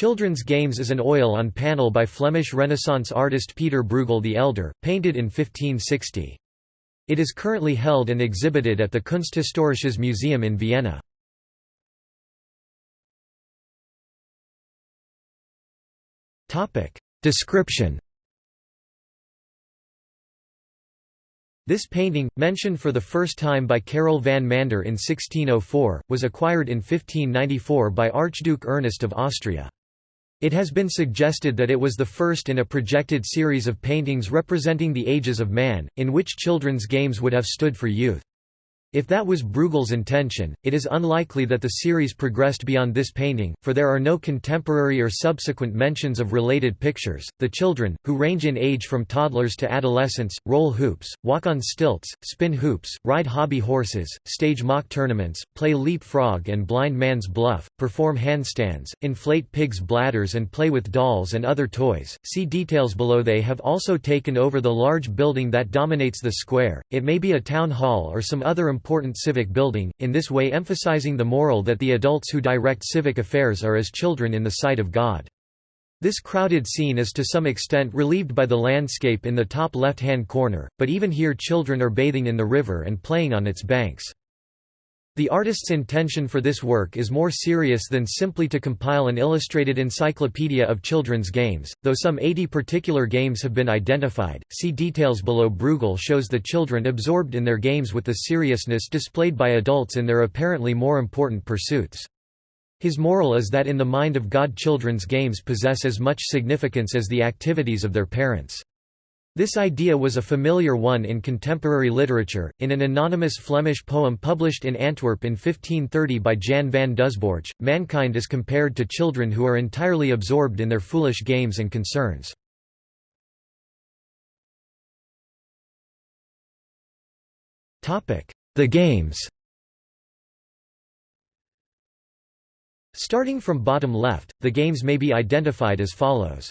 Children's Games is an oil on panel by Flemish Renaissance artist Pieter Bruegel the Elder, painted in 1560. It is currently held and exhibited at the Kunsthistorisches Museum in Vienna. Description This painting, mentioned for the first time by Karel van Mander in 1604, was acquired in 1594 by Archduke Ernest of Austria. It has been suggested that it was the first in a projected series of paintings representing the ages of man, in which children's games would have stood for youth. If that was Bruegel's intention, it is unlikely that the series progressed beyond this painting, for there are no contemporary or subsequent mentions of related pictures. The children, who range in age from toddlers to adolescents, roll hoops, walk on stilts, spin hoops, ride hobby horses, stage mock tournaments, play leap frog and blind man's bluff, perform handstands, inflate pigs' bladders, and play with dolls and other toys. See details below. They have also taken over the large building that dominates the square. It may be a town hall or some other important civic building, in this way emphasizing the moral that the adults who direct civic affairs are as children in the sight of God. This crowded scene is to some extent relieved by the landscape in the top left-hand corner, but even here children are bathing in the river and playing on its banks. The artist's intention for this work is more serious than simply to compile an illustrated encyclopedia of children's games, though some 80 particular games have been identified. See details below. Bruegel shows the children absorbed in their games with the seriousness displayed by adults in their apparently more important pursuits. His moral is that in the mind of God children's games possess as much significance as the activities of their parents. This idea was a familiar one in contemporary literature. In an anonymous Flemish poem published in Antwerp in 1530 by Jan van Doesborch, mankind is compared to children who are entirely absorbed in their foolish games and concerns. The games Starting from bottom left, the games may be identified as follows.